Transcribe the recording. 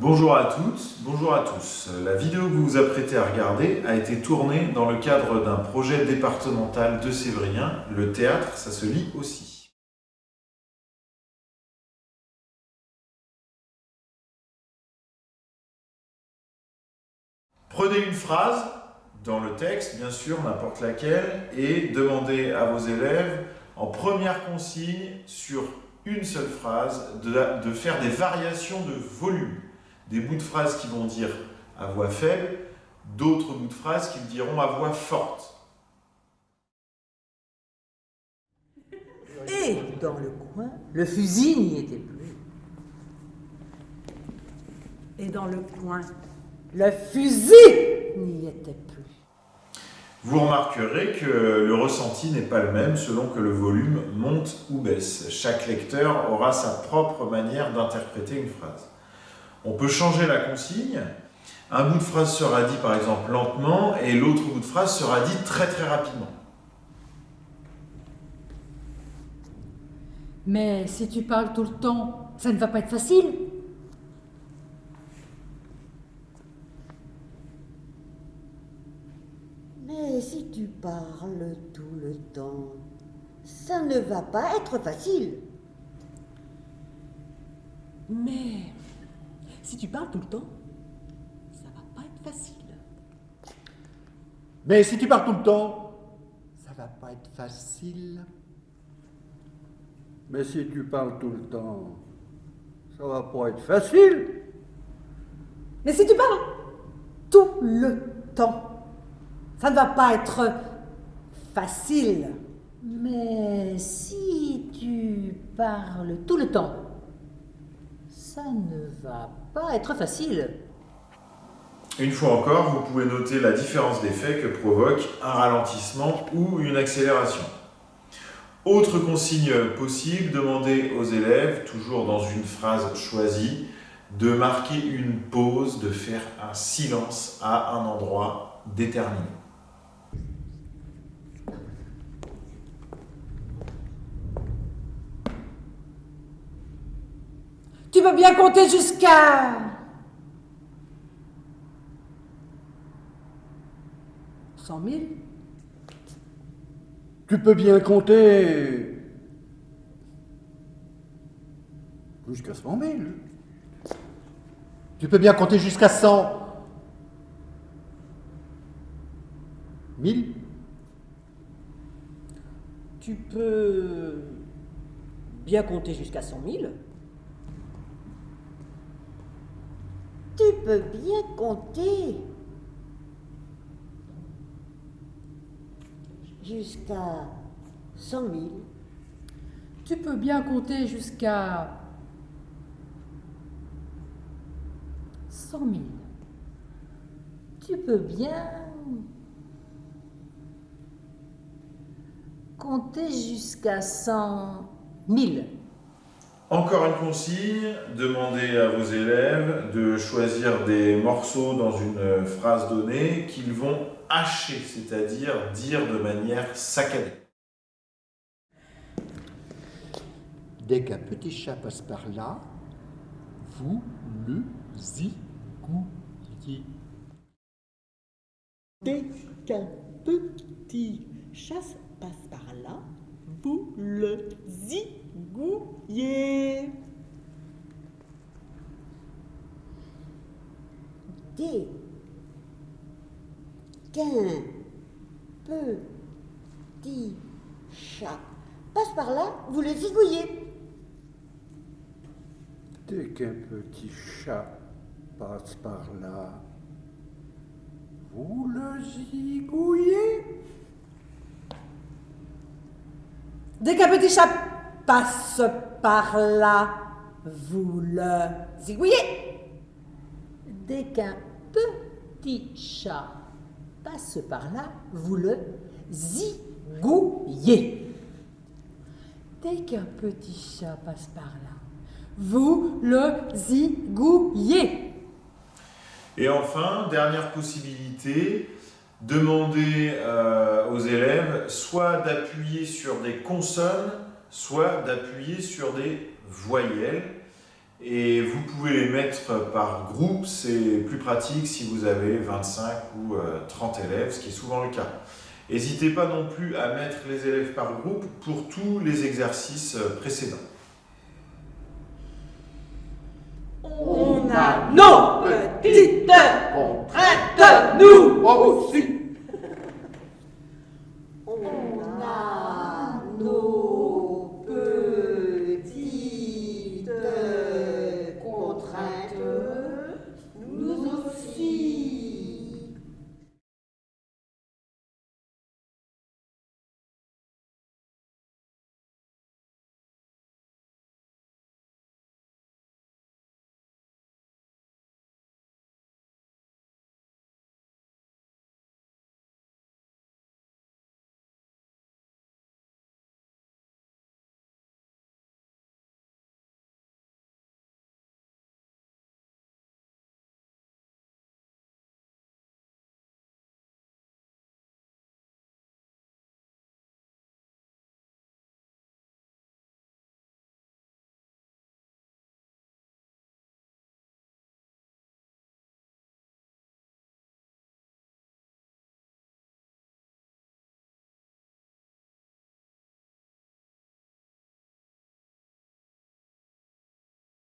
Bonjour à toutes, bonjour à tous. La vidéo que vous vous apprêtez à regarder a été tournée dans le cadre d'un projet départemental de Sévrien. Le théâtre, ça se lit aussi. Prenez une phrase, dans le texte, bien sûr, n'importe laquelle, et demandez à vos élèves, en première consigne, sur une seule phrase, de, de faire des variations de volume des bouts de phrases qui vont dire à voix faible, d'autres bouts de phrases qui diront à voix forte. Et dans le coin, le fusil n'y était plus. Et dans le coin, le fusil n'y était plus. Vous remarquerez que le ressenti n'est pas le même selon que le volume monte ou baisse. Chaque lecteur aura sa propre manière d'interpréter une phrase. On peut changer la consigne. Un bout de phrase sera dit par exemple lentement et l'autre bout de phrase sera dit très très rapidement. Mais si tu parles tout le temps, ça ne va pas être facile. Mais si tu parles tout le temps, ça ne va pas être facile. Mais si tu parles tout le temps, ça va pas être facile. Mais si tu parles tout le temps, ça va pas être facile. Mais si tu parles tout le temps, ça va pas être facile. Mais si tu parles tout le temps, ça ne va pas être facile. Mais si tu parles tout le temps, ça ne va pas être facile. Une fois encore, vous pouvez noter la différence d'effet que provoque un ralentissement ou une accélération. Autre consigne possible, demandez aux élèves, toujours dans une phrase choisie, de marquer une pause, de faire un silence à un endroit déterminé. Tu peux bien compter jusqu'à... Cent mille Tu peux bien compter jusqu'à cent mille. Tu peux bien compter jusqu'à cent. Mille Tu peux bien compter jusqu'à cent mille. Tu peux bien compter jusqu'à cent mille. Tu peux bien compter jusqu'à cent mille. Tu peux bien compter jusqu'à cent mille. Encore une consigne, demandez à vos élèves de choisir des morceaux dans une phrase donnée qu'ils vont hacher, c'est-à-dire dire de manière saccadée. Dès qu'un petit chat passe par là, vous le zigouillez. Dès qu'un petit chat passe par là, vous le zigouillez. Dès qu'un petit chat passe par là, vous le zigouillez. Dès qu'un petit chat passe par là, vous le zigouillez. Dès qu'un petit chat passe par là, vous le zigouillez. Dès qu'un petit chat passe par là, vous le zigouillez. Dès qu'un petit chat passe par là, vous le zigouillez. Et enfin, dernière possibilité, demander euh, aux élèves soit d'appuyer sur des consonnes, soit d'appuyer sur des voyelles. Et vous pouvez les mettre par groupe, c'est plus pratique si vous avez 25 ou euh, 30 élèves, ce qui est souvent le cas. N'hésitez pas non plus à mettre les élèves par groupe pour tous les exercices euh, précédents. On a nos petites contraintes, nous aussi.